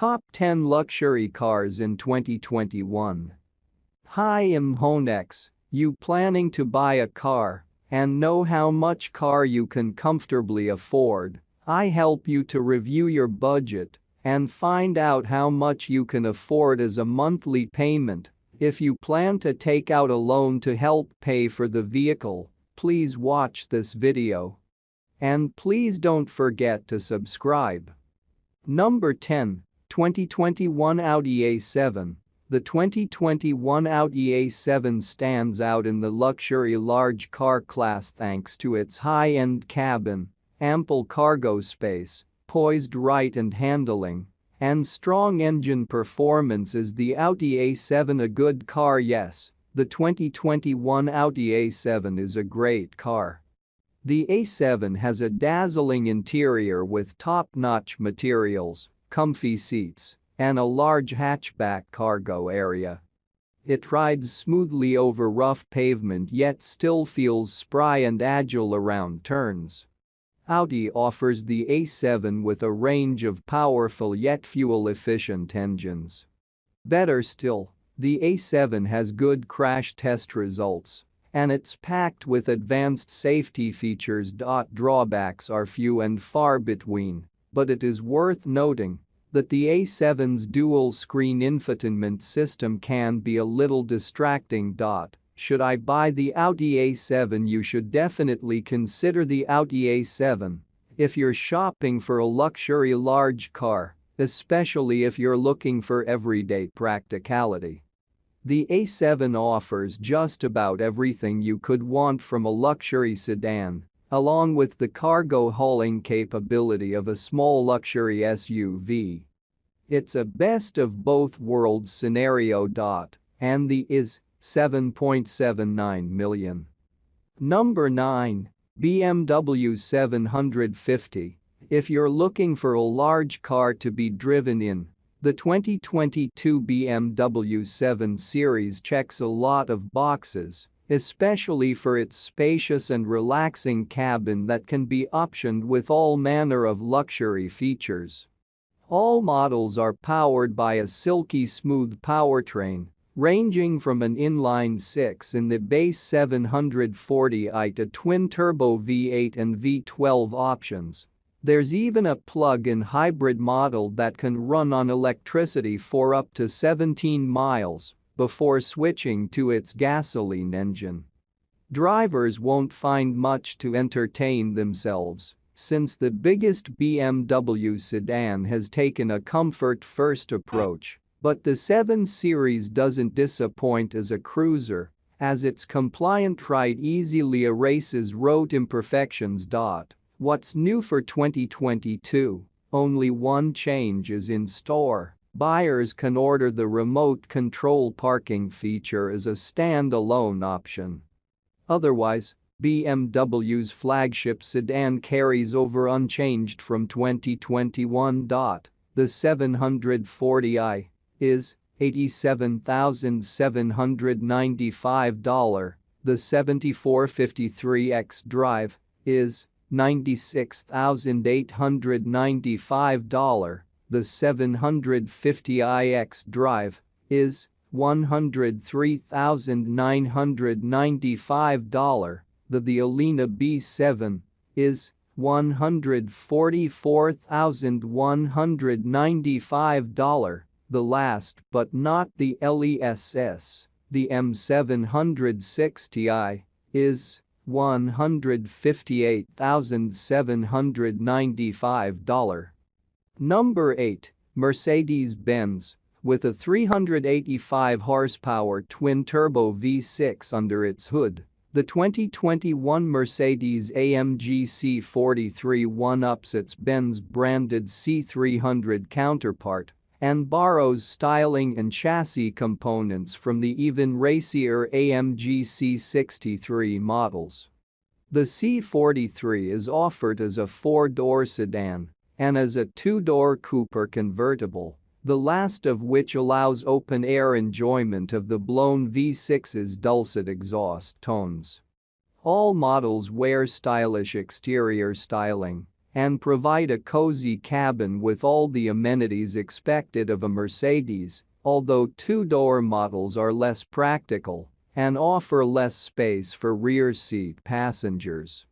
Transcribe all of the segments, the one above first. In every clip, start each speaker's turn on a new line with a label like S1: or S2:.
S1: Top 10 Luxury Cars in 2021 Hi I'm Honex, you planning to buy a car and know how much car you can comfortably afford, I help you to review your budget and find out how much you can afford as a monthly payment. If you plan to take out a loan to help pay for the vehicle, please watch this video. And please don't forget to subscribe. Number 10, 2021 Audi A7. The 2021 Audi A7 stands out in the luxury large car class thanks to its high-end cabin, ample cargo space, poised right and handling, and strong engine performance is the Audi A7 a good car yes, the 2021 Audi A7 is a great car. The A7 has a dazzling interior with top-notch materials, comfy seats, and a large hatchback cargo area. It rides smoothly over rough pavement yet still feels spry and agile around turns. Audi offers the A7 with a range of powerful yet fuel-efficient engines. Better still, the A7 has good crash test results and it's packed with advanced safety features. Drawbacks are few and far between, but it is worth noting that the A7's dual-screen infotainment system can be a little distracting. Should I buy the Audi A7 you should definitely consider the Audi A7 if you're shopping for a luxury large car, especially if you're looking for everyday practicality. The A7 offers just about everything you could want from a luxury sedan, along with the cargo hauling capability of a small luxury SUV. It's a best of both worlds scenario. And the is 7.79 million. Number 9. BMW 750. If you're looking for a large car to be driven in, the 2022 BMW 7 Series checks a lot of boxes, especially for its spacious and relaxing cabin that can be optioned with all manner of luxury features. All models are powered by a silky smooth powertrain, ranging from an inline-six in the base 740i to twin-turbo V8 and V12 options there's even a plug-in hybrid model that can run on electricity for up to 17 miles before switching to its gasoline engine. Drivers won't find much to entertain themselves since the biggest BMW sedan has taken a comfort-first approach, but the 7 Series doesn't disappoint as a cruiser as its compliant ride easily erases road imperfections. What's new for 2022? Only one change is in store. Buyers can order the remote control parking feature as a standalone option. Otherwise, BMW's flagship sedan carries over unchanged from 2021. The 740i is $87,795. The 7453X drive is $96,895. The 750iX drive is $103,995. The the Alpina B7 is $144,195. The last but not the LESS, the M760i, is $158,795. Number 8. Mercedes-Benz with a 385 horsepower twin-turbo V6 under its hood. The 2021 Mercedes-AMG C43 one-ups its Benz-branded C300 counterpart and borrows styling and chassis components from the even racier AMG C63 models. The C43 is offered as a four-door sedan and as a two-door Cooper convertible, the last of which allows open-air enjoyment of the blown V6's dulcet exhaust tones. All models wear stylish exterior styling and provide a cozy cabin with all the amenities expected of a Mercedes, although two-door models are less practical and offer less space for rear seat passengers.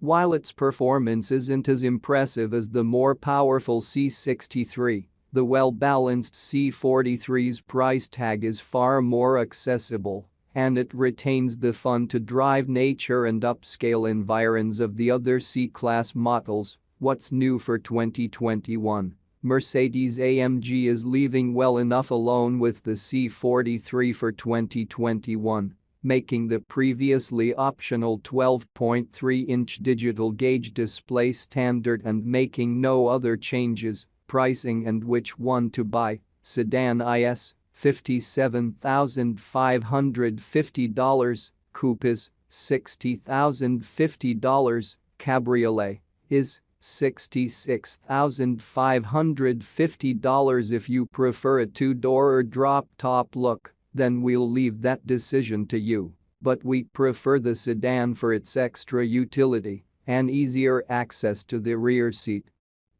S1: While its performance isn't as impressive as the more powerful C63, the well-balanced C43's price tag is far more accessible and it retains the fun to drive nature and upscale environs of the other C-Class models. What's new for 2021? Mercedes-AMG is leaving well enough alone with the C43 for 2021, making the previously optional 12.3-inch digital gauge display standard and making no other changes, pricing and which one to buy, sedan IS, $57,550, coupe is $60,050, cabriolet is $66,550 if you prefer a two-door or drop-top look, then we'll leave that decision to you, but we prefer the sedan for its extra utility and easier access to the rear seat.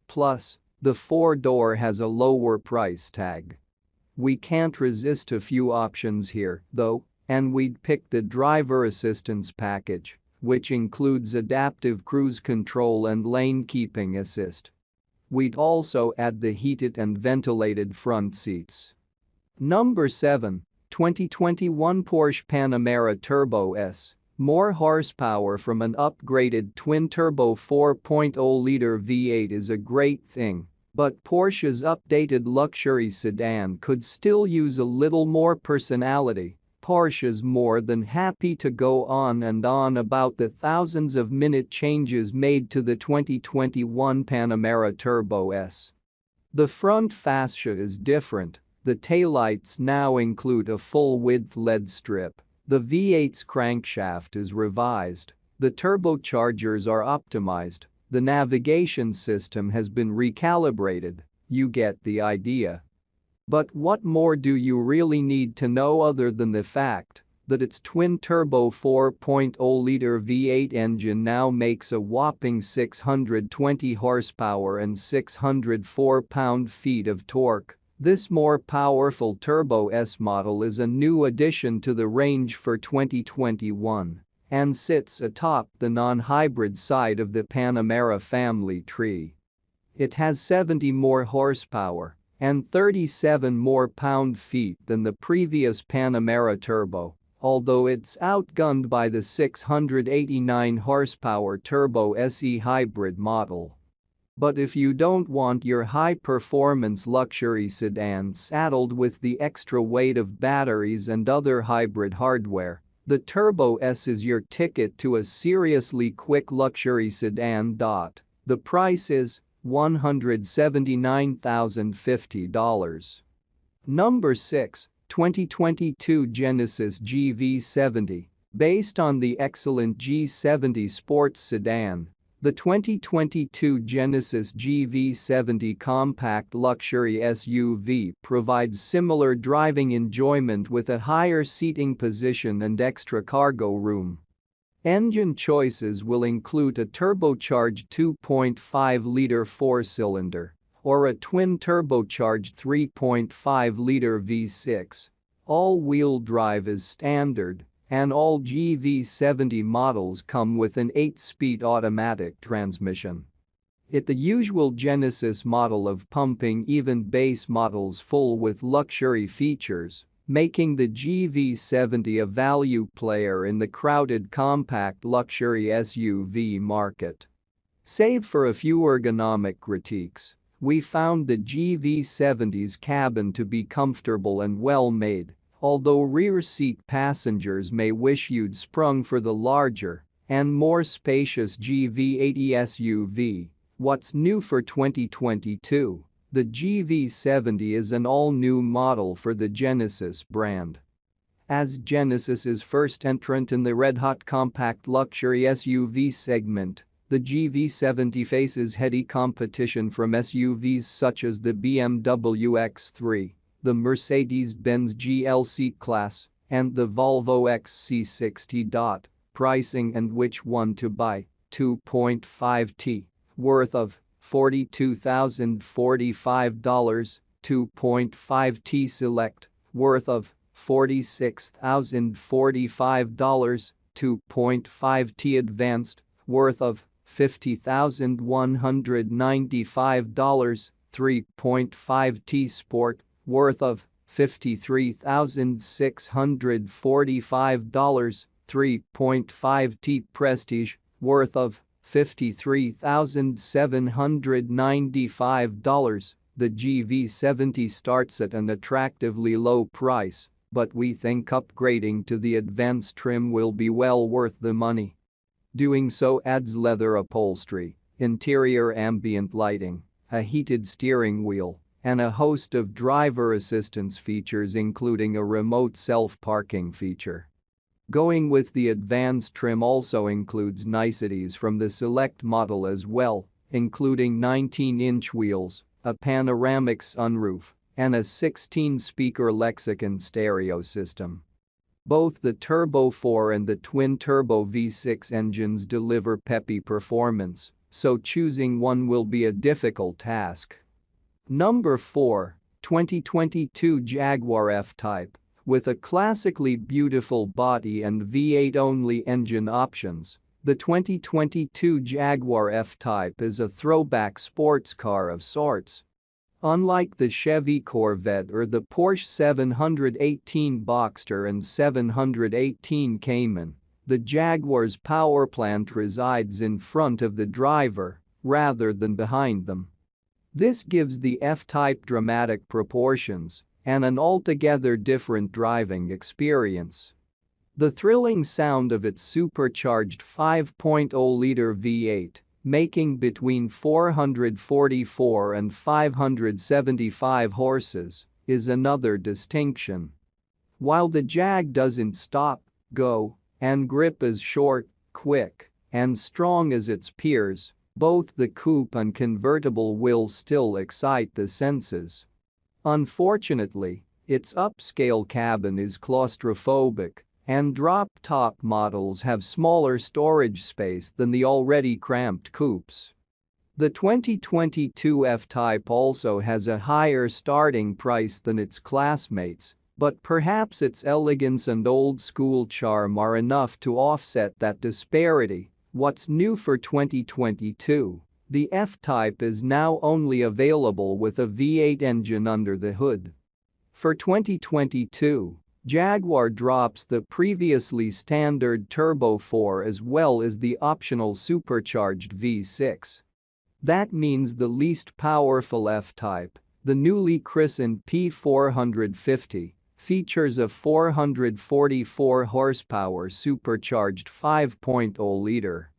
S1: Plus, the four-door has a lower price tag. We can't resist a few options here, though, and we'd pick the driver assistance package which includes adaptive cruise control and lane keeping assist. We'd also add the heated and ventilated front seats. Number 7. 2021 Porsche Panamera Turbo S. More horsepower from an upgraded twin-turbo 4.0-liter V8 is a great thing, but Porsche's updated luxury sedan could still use a little more personality Porsche is more than happy to go on and on about the thousands of minute changes made to the 2021 Panamera Turbo S. The front fascia is different, the taillights now include a full-width LED strip, the V8's crankshaft is revised, the turbochargers are optimized, the navigation system has been recalibrated, you get the idea. But what more do you really need to know other than the fact that its twin-turbo 4.0-liter V8 engine now makes a whopping 620 horsepower and 604 pound-feet of torque. This more powerful Turbo S model is a new addition to the range for 2021 and sits atop the non-hybrid side of the Panamera family tree. It has 70 more horsepower and 37 more pound-feet than the previous Panamera Turbo, although it's outgunned by the 689 horsepower Turbo SE hybrid model. But if you don't want your high-performance luxury sedan saddled with the extra weight of batteries and other hybrid hardware, the Turbo S is your ticket to a seriously quick luxury sedan. The price is $179,050. Number 6, 2022 Genesis GV70. Based on the excellent G70 sports sedan, the 2022 Genesis GV70 compact luxury SUV provides similar driving enjoyment with a higher seating position and extra cargo room. Engine choices will include a turbocharged 2.5-liter four-cylinder or a twin-turbocharged 3.5-liter V6. All-wheel drive is standard, and all GV70 models come with an 8-speed automatic transmission. It the usual Genesis model of pumping even base models full with luxury features making the GV70 a value player in the crowded compact luxury SUV market. Save for a few ergonomic critiques, we found the GV70's cabin to be comfortable and well made, although rear seat passengers may wish you'd sprung for the larger and more spacious GV80 SUV. What's new for 2022? The GV70 is an all-new model for the Genesis brand. As Genesis's first entrant in the red-hot compact luxury SUV segment, the GV70 faces heady competition from SUVs such as the BMW X3, the Mercedes-Benz GLC class, and the Volvo XC60. Pricing and which one to buy, 2.5T worth of $42,045, 2.5T Select, worth of $46,045, 2.5T Advanced, worth of $50,195, 3.5T Sport, worth of $53,645, 3.5T Prestige, worth of $53,795. The GV70 starts at an attractively low price, but we think upgrading to the advanced trim will be well worth the money. Doing so adds leather upholstery, interior ambient lighting, a heated steering wheel, and a host of driver assistance features including a remote self-parking feature. Going with the advanced trim also includes niceties from the select model as well, including 19-inch wheels, a panoramic sunroof, and a 16-speaker Lexicon stereo system. Both the Turbo 4 and the twin-turbo V6 engines deliver peppy performance, so choosing one will be a difficult task. Number 4, 2022 Jaguar F-Type. With a classically beautiful body and V8-only engine options, the 2022 Jaguar F-Type is a throwback sports car of sorts Unlike the Chevy Corvette or the Porsche 718 Boxster and 718 Cayman, the Jaguar's powerplant resides in front of the driver rather than behind them. This gives the F-Type dramatic proportions and an altogether different driving experience. The thrilling sound of its supercharged 5.0-liter V8 making between 444 and 575 horses, is another distinction. While the Jag doesn't stop, go, and grip as short, quick, and strong as its peers, both the coupe and convertible will still excite the senses. Unfortunately, its upscale cabin is claustrophobic and drop-top models have smaller storage space than the already cramped coupes. The 2022 F-Type also has a higher starting price than its classmates, but perhaps its elegance and old-school charm are enough to offset that disparity. What's new for 2022? The F-Type is now only available with a V8 engine under the hood. For 2022, Jaguar drops the previously standard Turbo 4 as well as the optional supercharged V6. That means the least powerful F-Type, the newly christened P450, features a 444 horsepower supercharged 5.0-liter.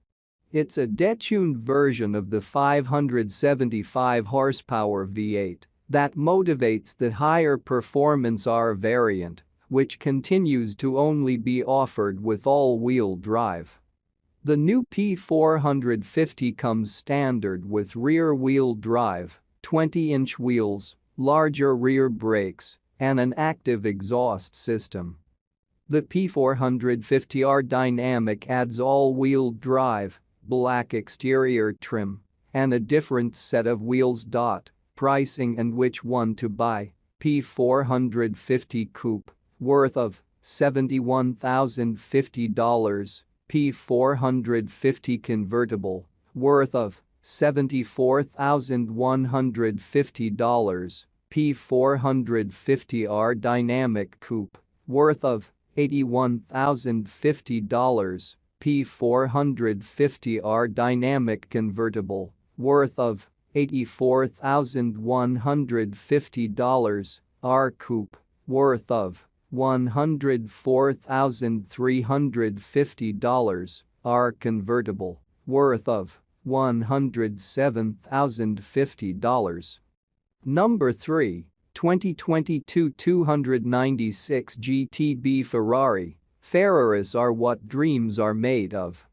S1: It's a detuned version of the 575 horsepower V8 that motivates the higher performance R variant which continues to only be offered with all-wheel drive. The new P450 comes standard with rear-wheel drive, 20-inch wheels, larger rear brakes, and an active exhaust system. The P450R Dynamic adds all-wheel drive, black exterior trim, and a different set of wheels. Pricing and which one to buy, P450 Coupe worth of $71,050, P450 convertible, worth of $74,150, P450R dynamic coupe, worth of $81,050, P450R dynamic convertible, worth of $84,150, R coupe, worth of $104,350 R convertible, worth of $107,050. Number 3, 2022 296 GTB Ferrari, Ferraris are what dreams are made of.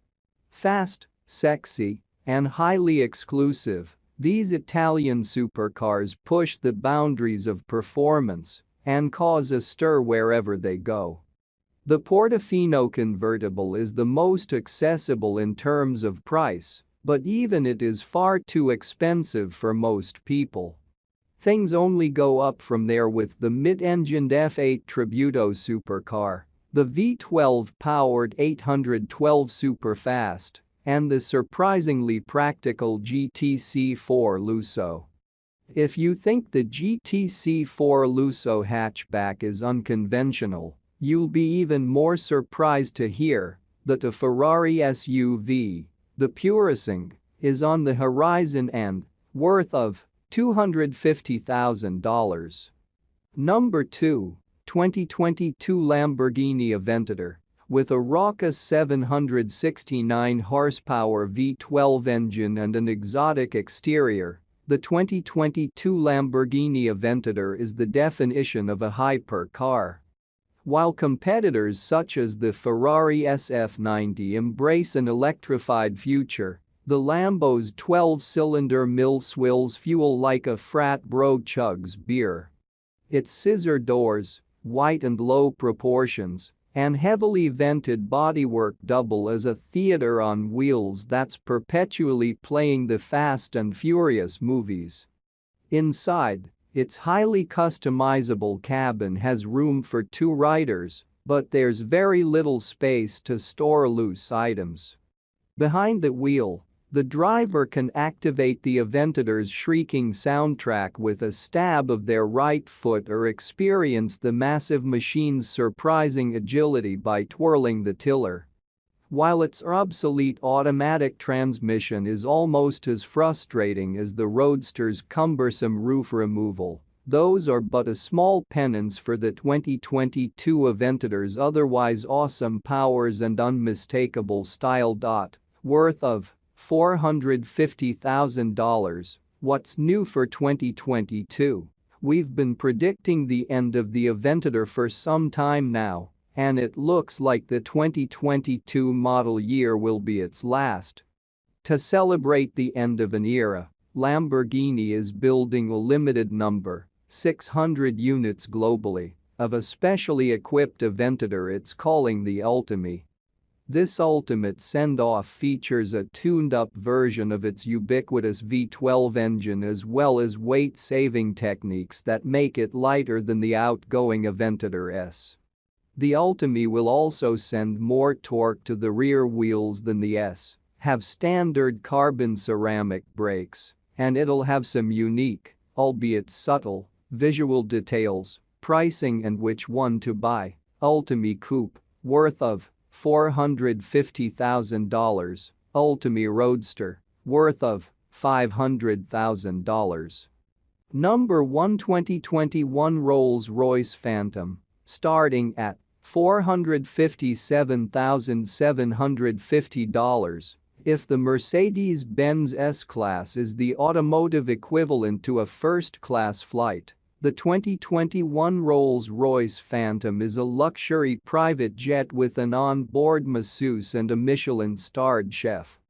S1: Fast, sexy, and highly exclusive, these Italian supercars push the boundaries of performance and cause a stir wherever they go. The Portofino convertible is the most accessible in terms of price, but even it is far too expensive for most people. Things only go up from there with the mid-engined F8 Tributo supercar, the V12-powered 812 Superfast, and the surprisingly practical GTC4 Lusso. If you think the GTC4 Lusso hatchback is unconventional, you'll be even more surprised to hear that a Ferrari SUV the Purosangue is on the horizon and worth of $250,000. Number 2, 2022 Lamborghini Aventador with a raucous 769 horsepower V12 engine and an exotic exterior, the 2022 Lamborghini Aventador is the definition of a hypercar. While competitors such as the Ferrari SF90 embrace an electrified future, the Lambo's 12-cylinder mill swills fuel like a frat bro chugs beer. Its scissor doors, white and low proportions, and heavily vented bodywork double as a theater on wheels that's perpetually playing the Fast and Furious movies. Inside, its highly customizable cabin has room for two riders, but there's very little space to store loose items. Behind the wheel, the driver can activate the Aventador's shrieking soundtrack with a stab of their right foot or experience the massive machine's surprising agility by twirling the tiller. While its obsolete automatic transmission is almost as frustrating as the Roadster's cumbersome roof removal, those are but a small penance for the 2022 Aventador's otherwise awesome powers and unmistakable style. Worth of $450,000, what's new for 2022? We've been predicting the end of the Aventador for some time now, and it looks like the 2022 model year will be its last. To celebrate the end of an era, Lamborghini is building a limited number, 600 units globally, of a specially equipped Aventador it's calling the Ultimae. This ultimate send-off features a tuned-up version of its ubiquitous V12 engine as well as weight-saving techniques that make it lighter than the outgoing Aventador S. The Ultimae will also send more torque to the rear wheels than the S, have standard carbon ceramic brakes, and it'll have some unique, albeit subtle, visual details, pricing and which one to buy. Ultimae Coupe, worth of $450,000, Ultimae Roadster, worth of $500,000. Number 1 2021 Rolls-Royce Phantom, starting at $457,750 if the Mercedes-Benz S-Class is the automotive equivalent to a first-class flight. The 2021 Rolls-Royce Phantom is a luxury private jet with an on-board masseuse and a Michelin-starred chef.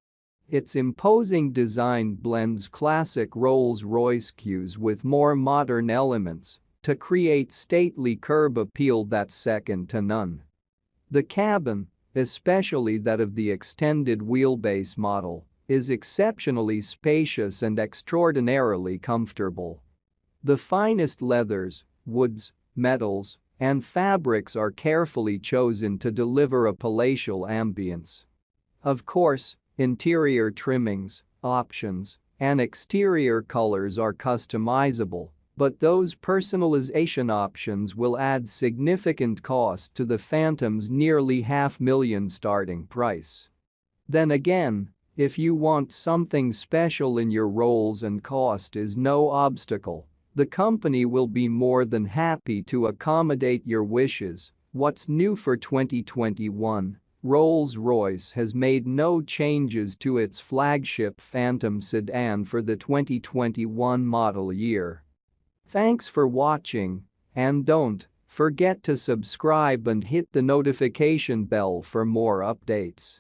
S1: Its imposing design blends classic Rolls-Royce cues with more modern elements, to create stately curb appeal that's second to none. The cabin, especially that of the extended wheelbase model, is exceptionally spacious and extraordinarily comfortable. The finest leathers, woods, metals, and fabrics are carefully chosen to deliver a palatial ambience. Of course, interior trimmings, options, and exterior colors are customizable, but those personalization options will add significant cost to the Phantom's nearly half million starting price. Then again, if you want something special in your Rolls and cost is no obstacle, the company will be more than happy to accommodate your wishes. What's new for 2021? Rolls-Royce has made no changes to its flagship Phantom sedan for the 2021 model year. Thanks for watching and don't forget to subscribe and hit the notification bell for more updates.